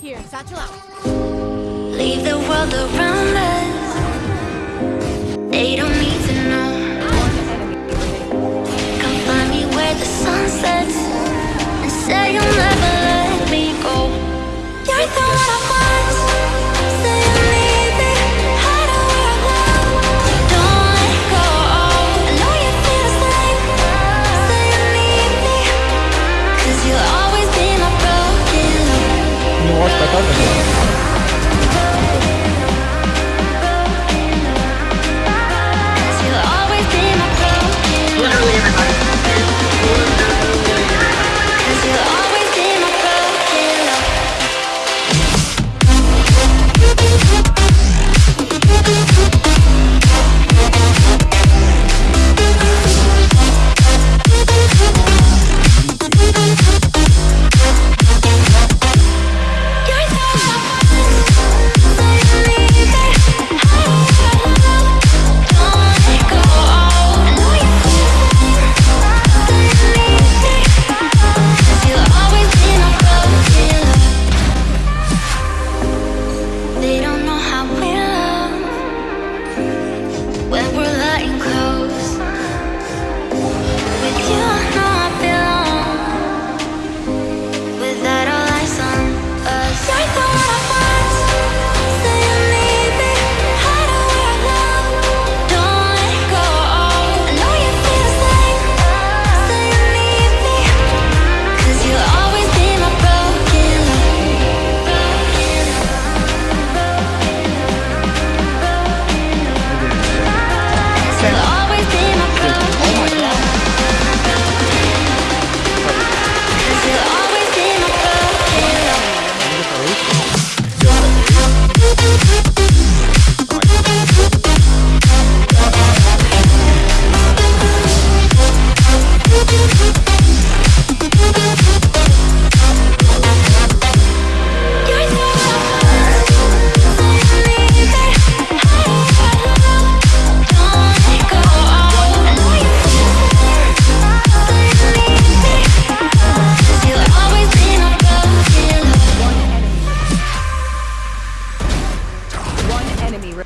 Here, satchel out. Leave the world around us. enemy.